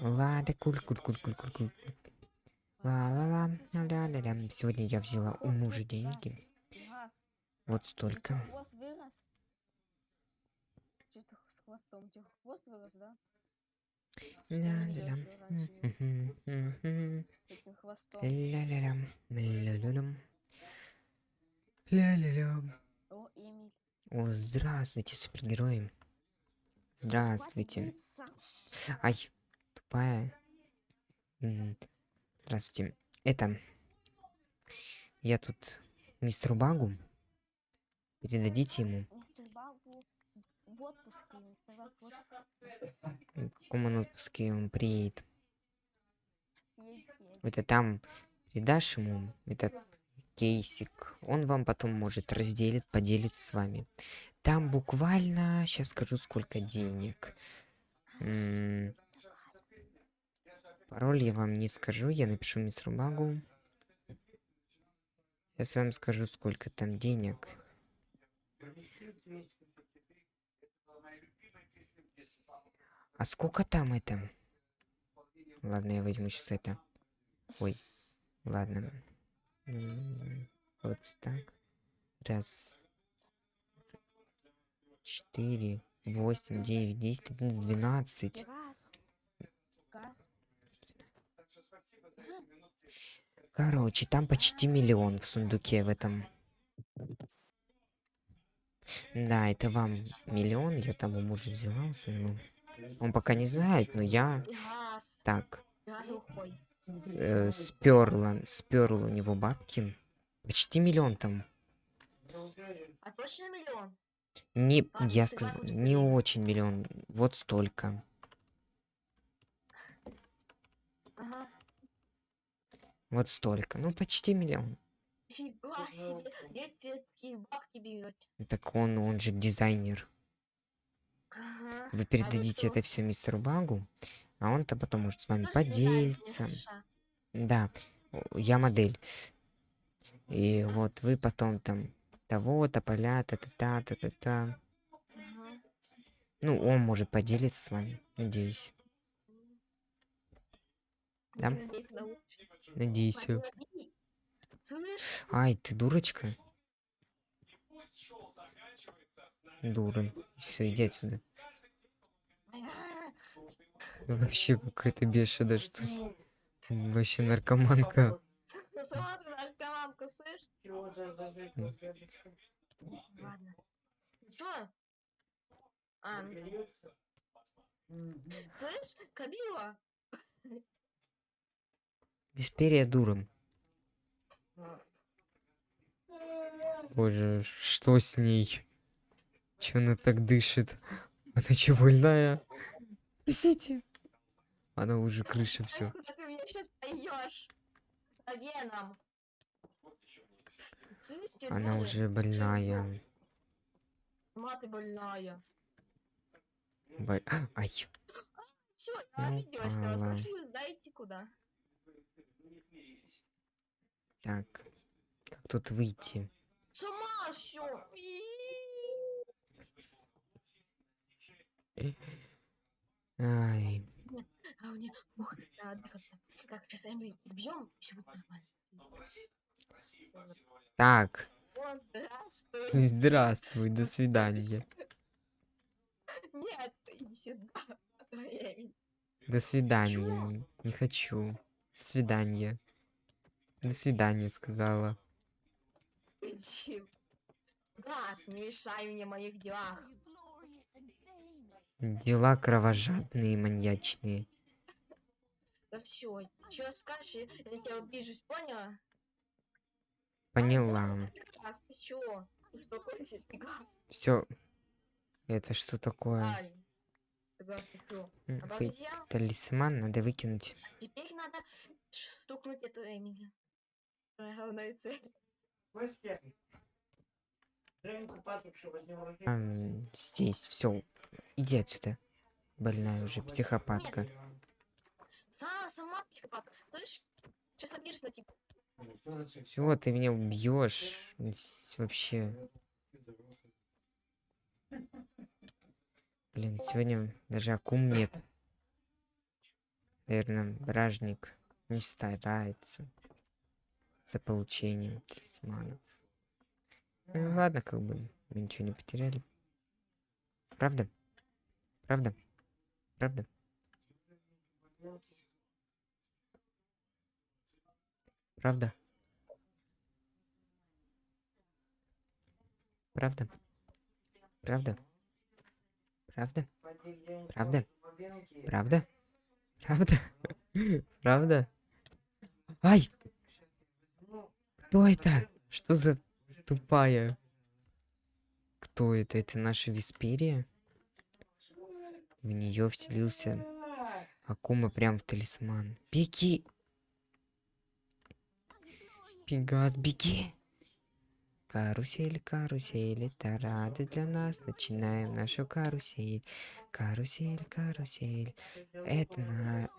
Лада, куль, куль, куль, куль, куль, куль. Ла-ла-ла, ля-ля-ля. Сегодня я взяла у мужа деньги. Вот столько. да? Видел, Ля-ля-ля. О, здравствуйте, супергерои. Здравствуйте. Ай, тупая. Здравствуйте. Это... Я тут мистеру Багу. Передадите ему. Мистер Багу в отпуске. Мистер Баг в отпуске. В каком он отпуске он приедет. Едет, едет. Это там передашь ему этот кейсик. Он вам потом может разделит, поделится с вами. Там буквально, сейчас скажу, сколько денег. М, Пароль я вам не скажу, я напишу мистеру Багу. Сейчас вам скажу, сколько там денег. А сколько там это? Ладно, я возьму сейчас это. Ой, ладно. Вот так. Раз. Четыре. Восемь, девять, десять, одиннадцать, двенадцать. Газ. Газ. Газ. Короче, там почти миллион в сундуке в этом. Да, это вам миллион, я там у мужа взяла у своего. Он пока не знает, но я так э, сперла, сперла у него бабки. Почти миллион там. А точно миллион? Не, я сказал, не очень миллион, вот столько. Вот столько. Ну, почти миллион. Фига себе. Где ты такие бабки берете? Так он, он же дизайнер. Ага. Вы А передадите что? это все мистеру Багу, а он-то потом может с вами Тоже поделиться. Да, я модель. И вот вы потом там того-то, поля, та-та-та, та-та-та. Ага. Ну, он может поделиться с вами, надеюсь. Да? Надеюсь. Ай, ты дурочка? Дура. Все, иди отсюда. Вообще какая-то бешеная, что Вообще наркоманка. А, слышь, Кабила? Бесперия дура. Боже, что с ней? Че она так дышит? Она че больная? Спасите. Она уже крыша все. Слышь, куда ты меня сейчас пойдешь? По венам. Слышь, тебе Она уже больная. Ты больная. Бо- Ай, Все, Я обиделась. Пошли вы знаете куда. Так. Как тут выйти? Сама все. Ай, А мне ух, надо отдыхаться. Так, сейчас Эмили избьем, все будет нормально. так. Здравствуй. Здравствуй, до свидания. Нет, иди сюда. До свидания. Не хочу. До свидания. До свидания, сказала. Иди. Гад, не мешай мне моих делах. Дела кровожадные, маньячные. Да все, что скажешь, я тебя обижусь, поняла? Поняла. Все. Это что такое? Фейк талисман надо выкинуть. Теперь надо стукнуть эту Эмили. Твоя главная цель. Ам, здесь все. Иди отсюда. Больная уже психопатка. Сама, сама психопатка. Сейчас обижусь на тебя. Все, ты меня убьешь. Вообще. Блин, сегодня даже акум нет. Наверное, бражник не старается за получением талисманов. Ну, ладно, как бы мы ничего не потеряли. Правда? Правда? Правда? Правда? Правда? Правда? Правда? Правда? Правда? Правда? Правда? Ай! Кто это? Что за тупая? Кто это? Это наша Висперия? В нее вселился Акума прям в талисман. Беги! Пегас, беги! Карусель, карусель, это радость для нас. Начинаем нашу карусель. Карусель, карусель. Это на...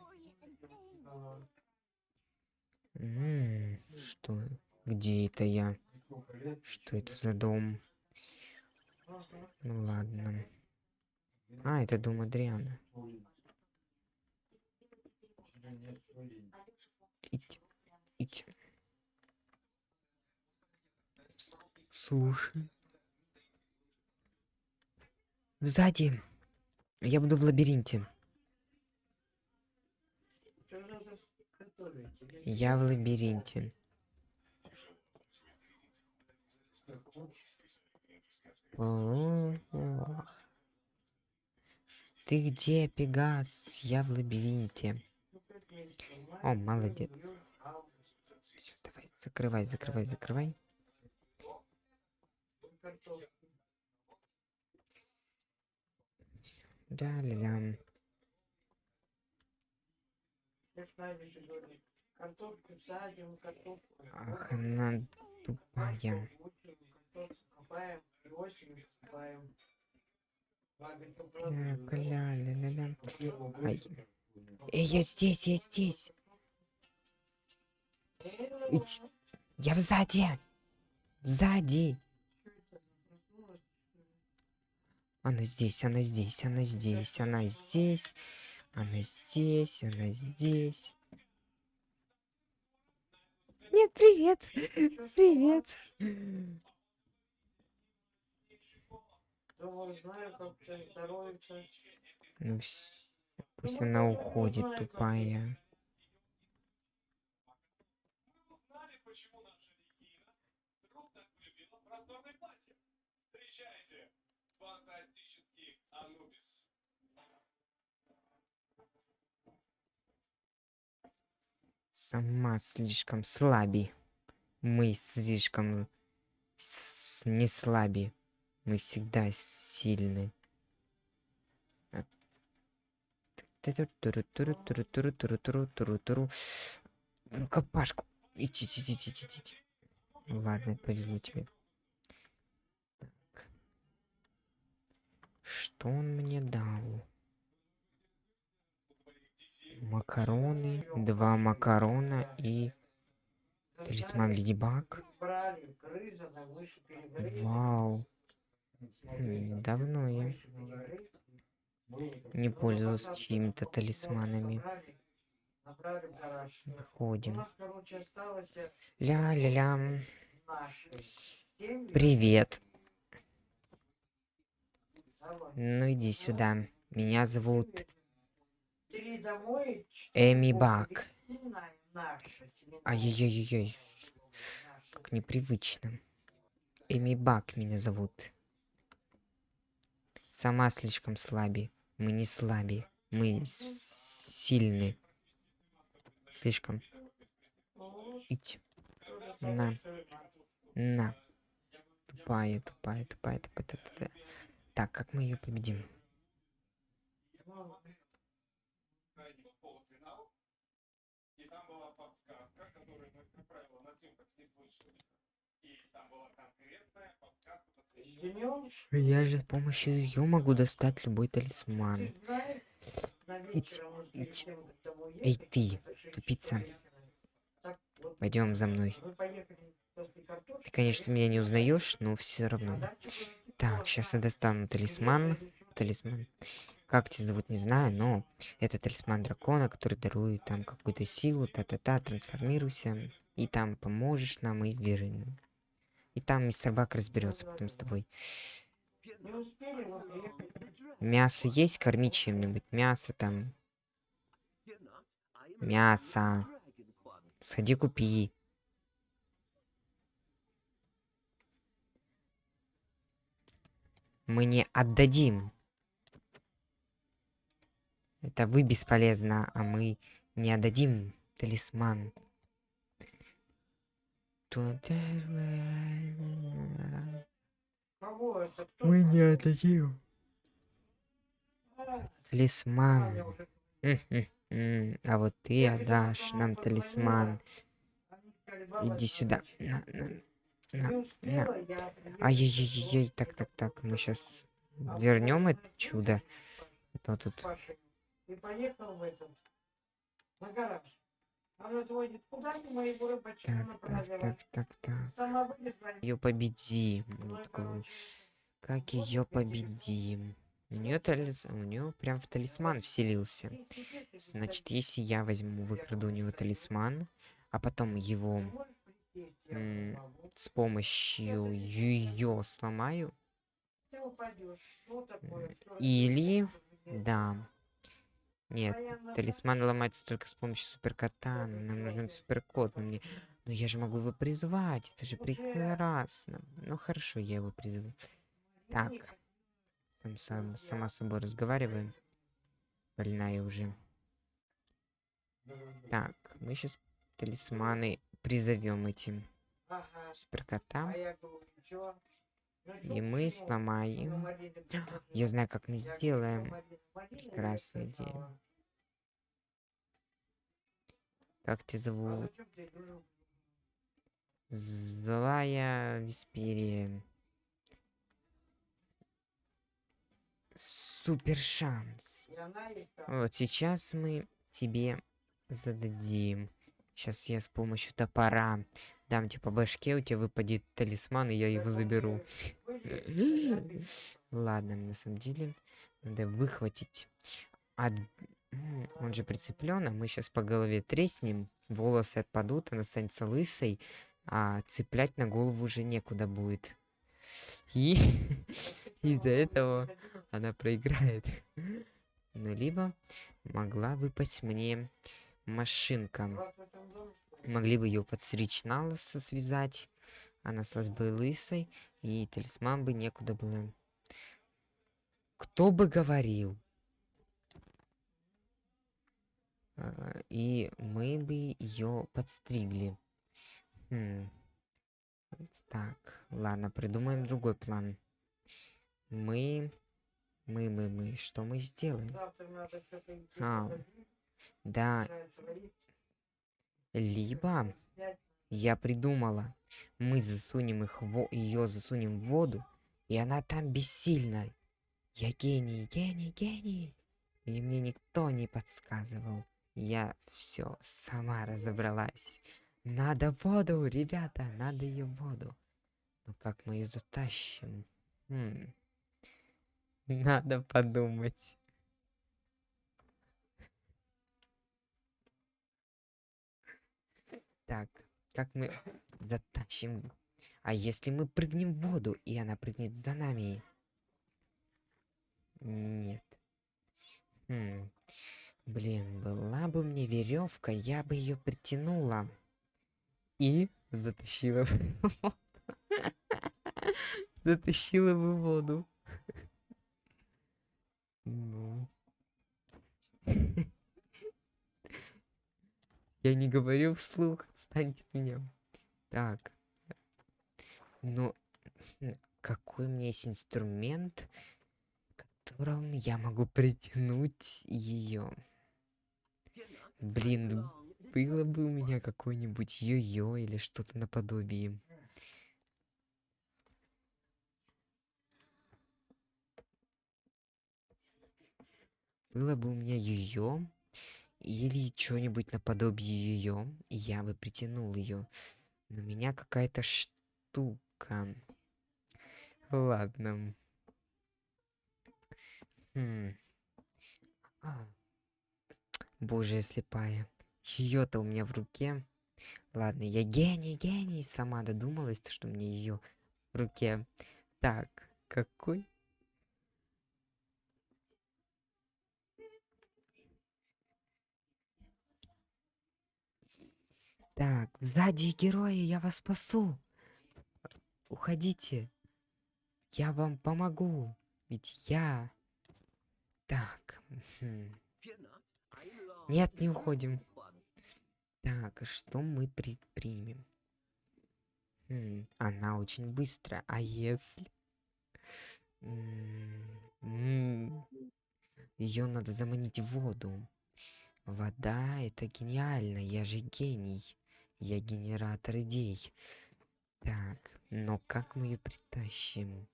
М, Что? Где это я? Что это за дом? Ну ладно. А, это дом Адриана. Ить, ить. Слушай. Сзади. Я буду в лабиринте. Я в лабиринте. О, Ты где, Пегас? Я в лабиринте. О, молодец. Всё, давай, закрывай, закрывай, закрывай. Садим, картошку Ах, она тупая. Ля, ля, ля, ля. Эй, я здесь, я здесь. Ить. Я сзади. Сзади. Она здесь, она здесь, она здесь, она здесь, она здесь, она здесь. Нет, привет. Привет. Думаю, знаю, как тебе здоровится. Ну, пусть она уходит, тупая. Сама слишком слаби. Мы слишком с- не слаби. Мы всегда сильны. В рукопашку. Идти, идти, идти, идти, идти. Ладно, повезло тебе. Так. Что он мне дал? Макароны, два макарона и талисман ледибак. Вау. Давно я не пользовался чьими-то талисманами. Выходим. Ля-ля-ля. Привет. Ну иди сюда. Меня зовут Эми Бак. Ай-яй-яй-яй. Как непривычно. Эми Бак меня зовут. Сама слишком слаби. Мы не слаби. Мы сильны. Слишком. Ить. На. На. Тупая, тупая, тупая, тупая, тупая. Так, как мы ее победим? И там была подсказка, которую как правило, на тем, как не слышали. Я же с помощью ее могу достать любой талисман. Ить, Эй, ты, тупица. Пойдем за мной. Ты, конечно, меня не узнаешь, но все равно. Так, сейчас я достану талисман. Талисман. Как тебя зовут, не знаю, но это талисман дракона, который дарует там какую-то силу, та-та-та, трансформируйся, и там поможешь нам и верим. И там мистер Бак разберется потом с тобой. Мясо есть, корми чем-нибудь. Мясо там. Мясо. Сходи купи. Мы не отдадим. Это вы бесполезно, а мы не отдадим талисман. Кого это? Кто Мы не отдадим А, а, талисман. М-м-м. А вот ты отдашь нам талисман. они сказали, «Баба, Иди сюда. На, на, на. Ай-яй-яй-яй, так, так, так, мы сейчас а вернем это чудо. Это вот тут. И поехал в этот, на гараж. Она звонит, куда ты моего рыбачка Так, так, направила? так, так, так. Вылезла. Ее победим. Ну, такой, Как ее победим? У нее талис... у нее прям в талисман вселился. Значит, если я возьму, выкраду у него талисман, а потом его с помощью ее сломаю, или- да. Нет, А талисман ломается только с помощью суперкота. но Нам нужен суперкот. Но мне... Но я же могу его призвать. Это же прекрасно. Ну хорошо, я его призову. Так. Сам, сам, сама с собой разговариваем. Больная уже. Так, мы сейчас талисманы призовем этим суперкота. И мы сломаем. Я знаю, как мы сделаем. «Ну, Марина, Марина, я Прекрасная сказала». идея. Как тебя зовут? Злая Висперия. Супер шанс. Вот сейчас мы тебе зададим. Сейчас я с помощью топора дам тебе по башке, у тебя выпадет талисман, и я его заберу. Ладно, на самом деле надо выхватить. от- Он же прицеплен, а мы сейчас по голове треснем, волосы отпадут, она останется лысой, а цеплять на голову уже некуда будет. И из-за этого она проиграет. Ну, либо могла выпасть мне машинка. Могли бы ее подстричь на лысо, связать. Она стала бы лысой, и талисман бы некуда было. Кто бы говорил? А, И мы бы ее подстригли. Хм. Так, ладно, придумаем другой план. Мы, мы, мы, мы, что мы сделаем? А, Да, либо. Я придумала. Мы засунем их в ее засунем в воду, и она там бессильна. Я гений, гений, гений. И мне никто не подсказывал. Я все сама разобралась. Надо воду, ребята, надо ее воду. Но как мы ее затащим? Хм. Надо подумать. Так, как мы затащим? А если мы прыгнем в воду, и она прыгнет за нами? Нет. Хм. Блин, была бы мне веревка, я бы ее притянула. И затащила в Затащила бы воду. Ну. Я не говорю вслух, отстаньте от меня. Так. Ну, какой у меня есть инструмент, которым я могу притянуть ее? Блин, было бы у меня какое-нибудь йо-йо или что-то наподобие. Было бы у меня йо-йо или что-нибудь наподобие и я бы притянул ее. Но меня какая-то штука. Ладно. Хм. А. Боже, слепая. Ее-то у меня в руке. Ладно, я гений, гений. Сама додумалась, что мне ее в руке. Так, какой? Так, сзади герои, я вас спасу. Уходите. Я вам помогу. Ведь я... Так. Нет, не уходим. Так, что мы предпримем? Она очень быстрая. А если... Ее надо заманить в воду. Вода — это гениально. Я же гений. Я генератор идей. Так, но как мы ее притащим?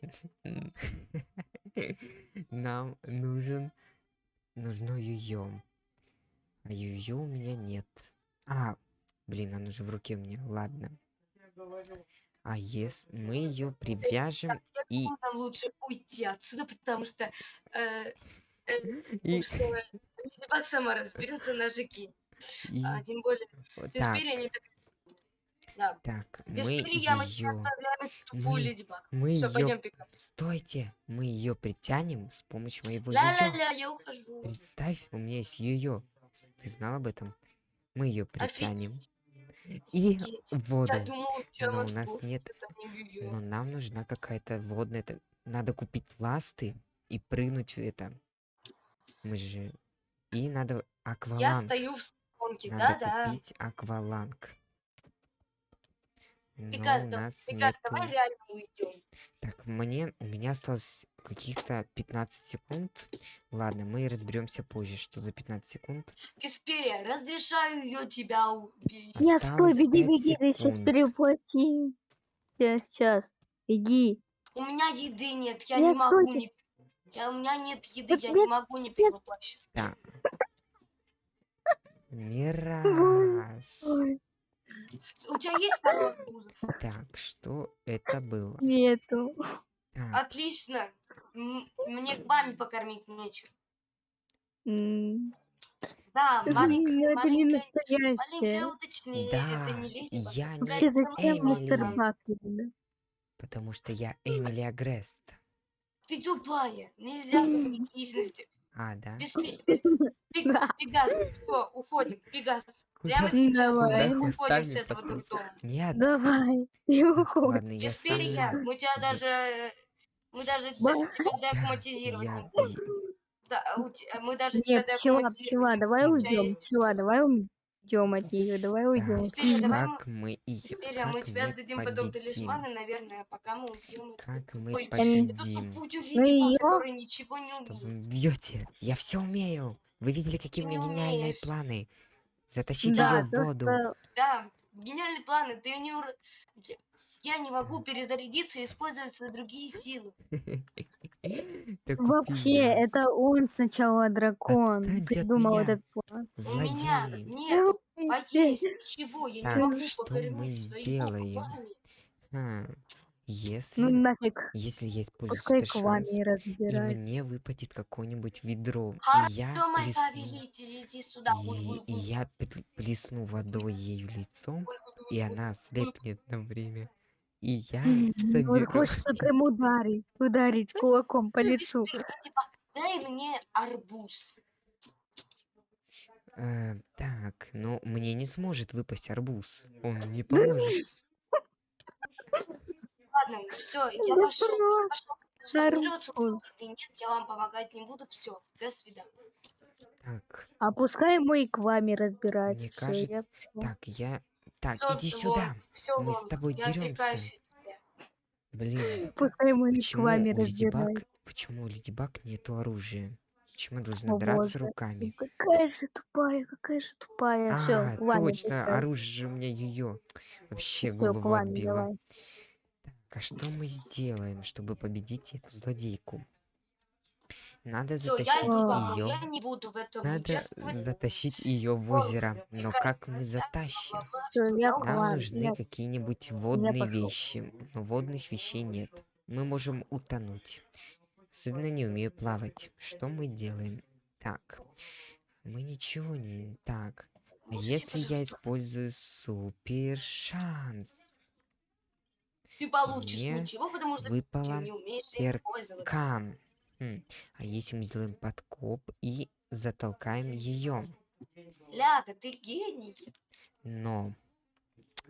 Нам нужен... Нужно ее. А ее у меня нет. А, блин, она же в руке у меня. Ладно. А если мы ее привяжем Так, и... нам лучше уйти отсюда, потому что э, и, что Леди Баг сама разберется на жуки. И- А, тем более, вот без так, перья они так... Да, так, без мы перья мы тебя оставляем тупую Леди Баг. Мы Все, ее... пойдем Пикас. Стойте! Мы ее притянем с помощью моего. Ля-ля-ля, я ухожу. Представь, у меня есть ее. Ты знал об этом? Мы ее притянем. Офигеть, И офигеть. воду. Я думал, Но у нас нет- не. Но нам нужна какая-то водная... Надо купить ласты и прыгнуть в это. Мы же... И надо Я акваланг. стою в сторонке, Надо да-да. купить акваланг. Но Пикас, у да- нас Пикас, нету... давай реально уйдем. Так, мне... У меня осталось каких-то 15 секунд. Ладно, мы разберемся позже, что за 15 секунд. Без перья, разрешаю ее тебя убить. Нет, стой, беги, беги, ты сейчас переплати. Сейчас, сейчас, беги. У меня еды нет, я Нет, не могу стойте. не... Я, у меня нет еды, Нет, я нет, не могу не перевоплощать. Да. Мираж. У тебя есть арбузов? Так, что это было? нету. Так, Отлично. М- Мне к маме покормить нечего. М, Да, ну, маленькое, Это не маленькое настоящее. уточнение. Да, это не леди Баг. я не Вообще, зачем самая мистер Эмили. Потому что я Эмили Агрест. Ты тупая. Нельзя говорить личности. А, да? Без, Да. Пегас, все, уходим. Пегас. Прямо сейчас уходим с этого дурдома. Нет. Давай, и уходи. Ладно, я перья. сама. Мы тебя Я- даже... Мы даже тебя Я, деаккуматизировать не я. Да, а у те- мы даже тебя Нет, чела, деаккуматизировать чела, не давай тебя уйдем. есть Чела, давай уйдем от нее, давай уйдем. Так, Теперь давай как мы и Теперь а мы как тебе мы отдадим потом победим? талисманы, наверное, пока мы убьем эту Как мы эту победим? Ну которая ничего не Что вы бьете? Я все умею. Вы видели, какие у Ты меня не гениальные умеешь. планы? Затащить Да, ее в воду. Да, гениальные планы. Ты не... Я- не могу перезарядиться и использовать свои другие силы. Вообще, это он сначала дракон придумал этот план. У меня нет Ой, поесть ничего. Я не могу что мы сделаем? А, если, Ну нафиг, если я использую пускай этот шанс, и и мне выпадет какое-нибудь ведро, и Хорошо, я плесну, иди сюда. и, и я пл- плесну водой ею лицом, и она слепнет на время, и я соберу. хочется прям ударить, ударить кулаком по лицу. Баг, Дай мне арбуз. Э, так, но мне не сможет выпасть арбуз, он не поможет. Ладно, все, я пошел. арбуз. Ты нет, я вам помогать не буду. Все, до свидания. Так, А пускай мой к вами разбирается. мне кажется, я так, я... Так, Всё, иди сюда. всё, Мы с тобой деремся. Блин, Пускай к почему вами у Леди Баг, почему у Леди Баг нету оружия? Почему должна О, драться боже. руками? Какая же тупая, какая же тупая. Все, А, вами точно, пускай. оружие же у меня ее. Вообще Всё, голову давай. Так, а что мы сделаем, чтобы победить эту злодейку? Надо Все, я затащить Всё. домой. ее. Я не буду в этом Надо затащить ее в озеро. Но как мы затащим? Всё, я я. Нам нужны я- какие-нибудь водные вещи. Но водных вещей нет. Мы можем утонуть. Особенно не умею плавать. Что мы делаем? Так. Мы ничего не... Так. А если я использую супер шанс? Ты получишь Мне ничего, потому что ты Выпала не умеешь им пользоваться. кирка. Хм, А если мы сделаем подкоп и затолкаем ее? Ляда, ты гений. Но...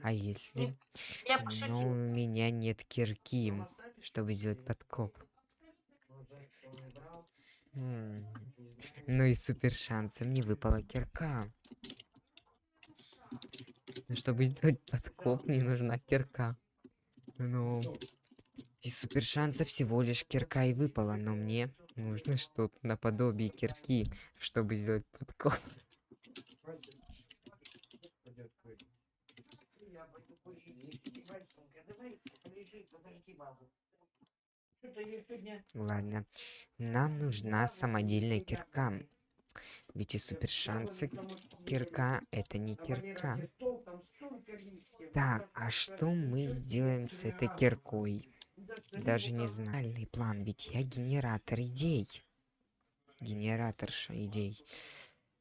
А если... Я Но у пошутил. меня нет кирки, чтобы сделать подкоп. М, Ну и супер шансом не выпала кирка. Но чтобы сделать подкоп, мне нужна кирка. Ну... Из супер шанса всего лишь кирка и выпала, но мне нужно что-то наподобие кирки, чтобы сделать подкоп. Ладно. Нам нужна самодельная кирка. Ведь и супер шансы кирка это не кирка. Так, а что мы сделаем с этой киркой? Даже не знаю. Реальный план, ведь я генератор идей. Генераторша идей.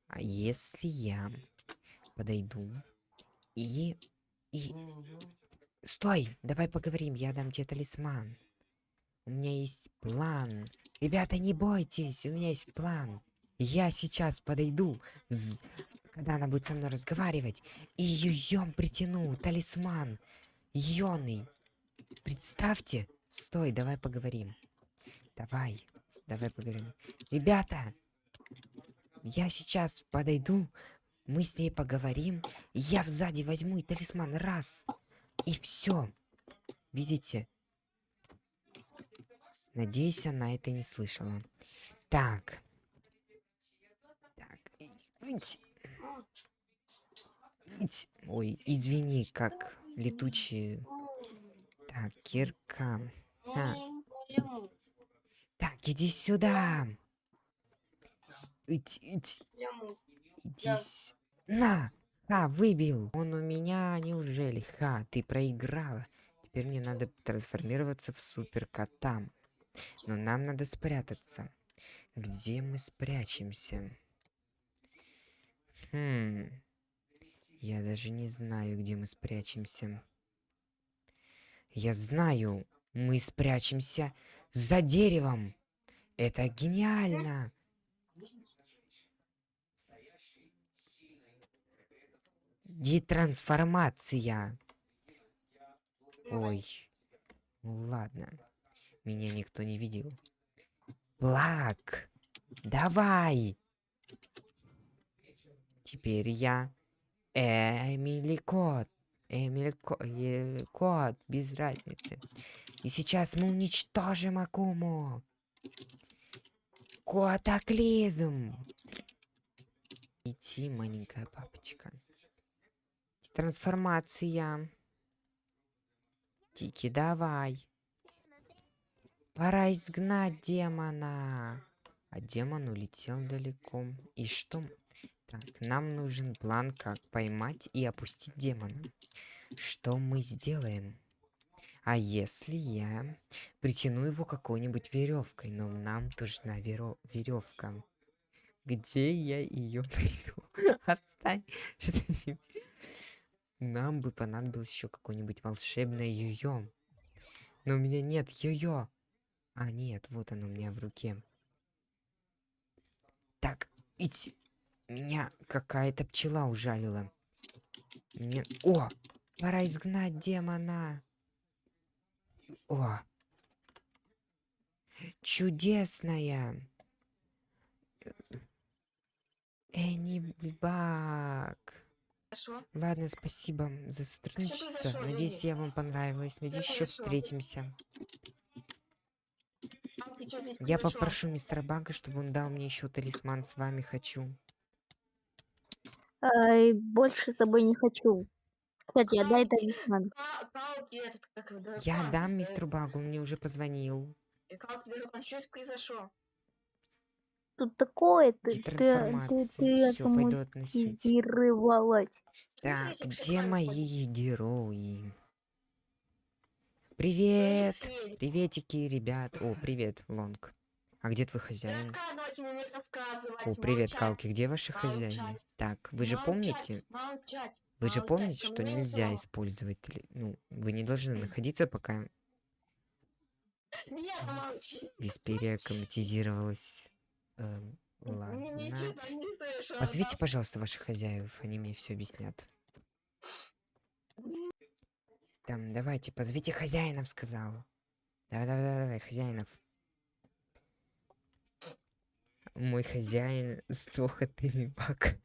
А если я подойду и... И... Стой! Давай поговорим, я дам тебе талисман. У меня есть план. Ребята, не бойтесь, у меня есть план. Я сейчас подойду, когда она будет со мной разговаривать, и ее притяну, талисман. Йоный. Представьте. Стой, давай поговорим. Давай, давай поговорим. Ребята, я сейчас подойду, мы с ней поговорим, я сзади возьму и талисман раз. И все. Видите? Надеюсь, она это не слышала. Так. Так. Ой, извини, как летучие. Так, кирка. Пойму. Так, иди сюда. Ить, ить, иди с- На! Ха, выбил. Он у меня, неужели? Ха, ты проиграла. Теперь мне надо трансформироваться в супер кота. Но нам надо спрятаться. Где мы спрячемся? Хм. Я даже не знаю, где мы спрячемся. Я знаю, мы спрячемся за деревом. Это гениально. Детрансформация. Ой. Ну ладно. Меня никто не видел. Плак. Давай. Теперь я Эмили Кот. Эмили Ко- э, Кот. Без разницы. И сейчас мы уничтожим Акуму. Котоклизм. Идти, маленькая папочка. Трансформация. Тики, давай. Пора изгнать демона. А демон улетел далеко. И что? Так, нам нужен план, как поймать и опустить демона. Что мы сделаем? А если я притяну его какой-нибудь веревкой? Но нам нужна веревка. Где я ее найду? Отстань. Нам бы понадобилось еще какое-нибудь волшебное йо-йо. Но у меня нет йо-йо. А, нет, вот оно у меня в руке. Так, идти. Меня какая-то пчела ужалила. Мне... О! Пора изгнать демона. О! Чудесная. Энибак. Хорошо. Ладно, спасибо за сотрудничество. Надеюсь, я вам понравилась. Надеюсь, еще встретимся. Я попрошу мистера Бага, чтобы он дал мне еще талисман. С вами хочу. Ай, больше с тобой не хочу. Кстати, отдай Кауки, талисман. Как Я дам э, мистеру Багу, он мне уже позвонил. э, Кауки, дракон, что здесь произошло? Тут такое, ты, ты, ты, ты Все, пойду относить. автоматизировалась. Что Так, где мои герои? Привет! Приветики, ребят. О, привет, Лонг. А где твой Не хозяин? не рассказывать. О, привет, молчать, Калки, где ваши хозяины? молчать, Так, вы же молчать, помните, Молчать. вы же помните, что нельзя слова. использовать, ну, вы не должны находиться, пока Нет, молчи. Висперия Молчи. акклиматизировалась. Эм, ладно. Ничего не слышала. Позовите, пожалуйста, ваших хозяев, они мне все объяснят. Там, давайте, позовите хозяинов, сказала. Давай, давай, давай, хозяинов. Мой хозяин сдох от бак.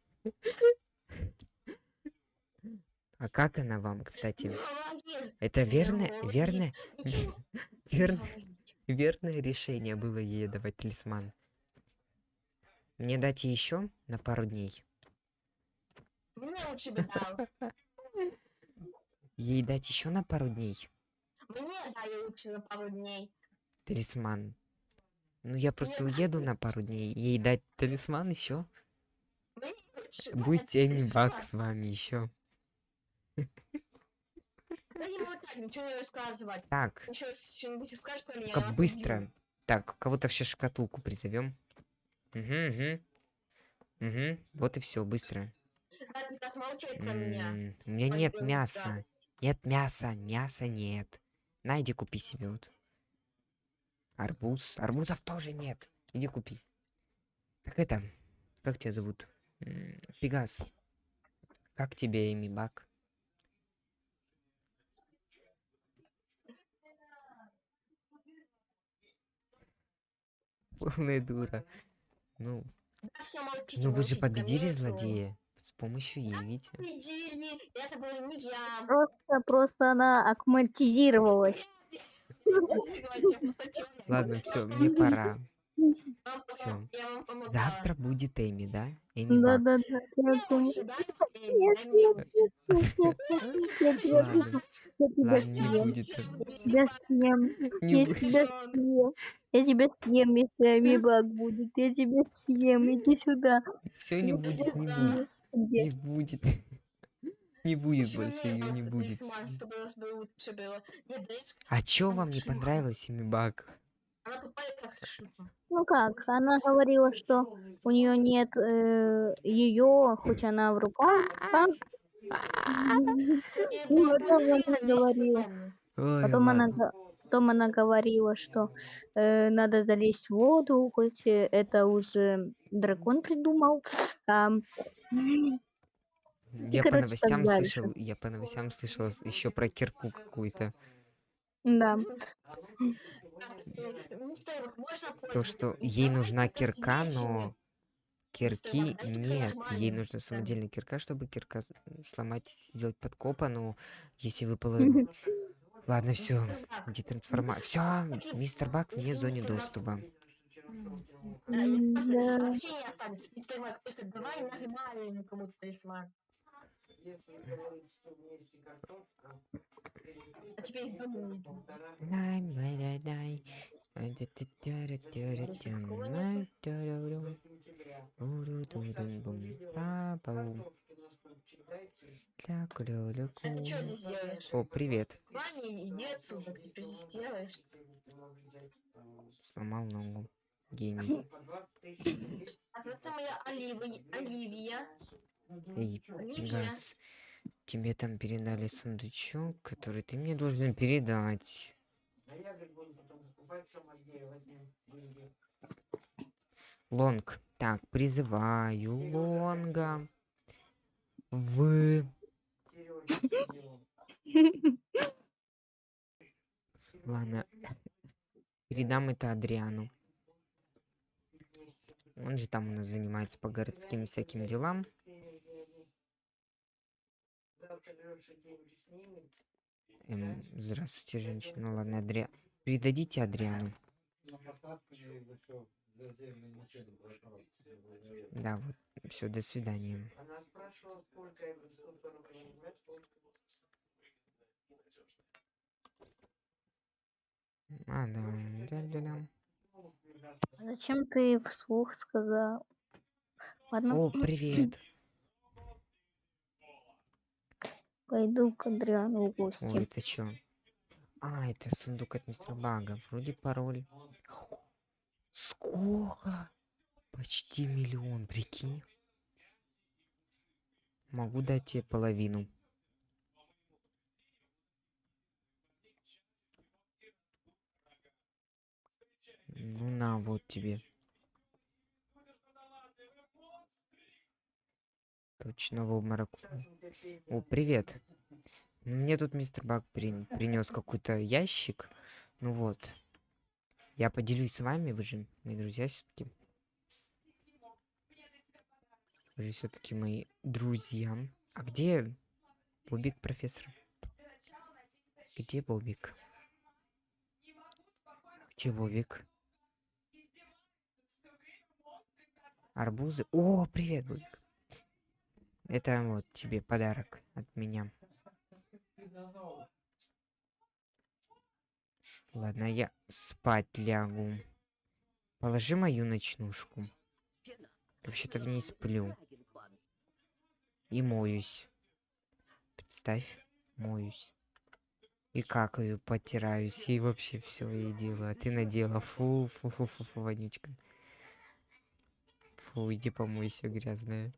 А как она вам, кстати? Помоги. Это верное, помоги. верное, Ничего, верное, верное решение было ей давать талисман. Мне дать еще на пару дней. Мне лучше бы дал. Ей дать еще на пару дней Мне дали лучше за пару дней. талисман. Ну я просто уеду на пару дней. Ей дать талисман еще. Дать Эми Бак с вами еще. Да не болтать, ничего не рассказывать. Так, Еще что-нибудь скажешь про меня, я как быстро. Так, кого-то в шкатулку призовем. Угу, угу. Угу. Вот и все, быстро. Молчать про меня. У меня нет мяса. Нет мяса, мяса нет. На, иди купи себе вот. Арбуз. Арбузов тоже нет. Иди купи. Так это, как тебя зовут? М, Пегас. Как тебе, Эми Бак? Полная дура. Ну, Да все, молчите, ну вы же победили злодея. С помощью? Победили, это был не я. Просто, просто она аккуматизировалась. Ладно, все, мне пора. Помогала. Завтра будет Эми, да? Эми Бак. Нет, я тебя Ладно, не съем. будет. Всё, Эми. Я тебя съем. Я тебя съем. Я тебя съем, если амибак будет. Я тебя съем. Иди сюда. Все не будет, не да. будет. Не будет. Не будет больше, мне ее не будет. А чё вам не понравилось, шлюха. Ну как, она говорила, что у нее нет ее, хоть она в руках. а? Ну, потом она говорила. Потом она, потом она говорила, что э, надо залезть в воду, хоть э, это уже дракон придумал. Ам, Я по короче, новостям слышал, я по новостям слышал еще про кирку какую-то. Да. То, что ей нужна кирка, но кирки нет. Ей нужна самодельная кирка, чтобы кирка сломать, сделать подкопа, но если выпало... Ладно, все. Бак, Детрансформация. Все, Если- мистер Бак вне Бак- доступа. Да, вообще не оставлю. Мистер Бак, только давай нормальный кому-то талисман. А теперь домой. Дай, дай, дай. Уру-ду-дум-бум, па-пау. Ля-ку-ля-ля-ку. А ты что здесь делаешь? О, привет. Ваня, иди отсюда, ты что здесь делаешь? Сломал ногу. Гений. А это моя Оливия. Оливия. Эй. Газ, тебе там передали сундучок, который ты мне должен передать. Лонг. Так, призываю Лонга. В... Ладно. Передам это Адриану. Он же там у нас занимается по городским всяким делам. Эм, здравствуйте, женщина. Ладно, Адри... Передадите Адриану. Да, вот. Все, до свидания. Она спрашивала, сколько я сколько она понимает, сколько А, да. Зачем ты вслух сказал? Ладно, О, привет. Пойду к Адриану в Ой, гости. это чё? А, это сундук от мистера Бага. Вроде пароль. Сколько? Почти миллион, прикинь. Могу дать тебе половину. Ну на, вот тебе. Точно в обморок. О, привет. Мне тут мистер Бак принес какой-то ящик. Ну вот. Я поделюсь с вами, вы же мои друзья все-таки. Вы же все-таки мои друзья. А где Бобик, профессор? Где Бобик? Где Бобик? Арбузы. О, привет, Бобик. Это вот тебе подарок от меня. Ладно, я спать лягу. Положи мою ночнушку. Вообще-то в ней сплю. И моюсь. Представь, моюсь. И какаю, потираюсь, и вообще все и делаю. А ты надела. Фу, фу, фу, фу, фу, вонючка. Фу, иди помойся, грязная.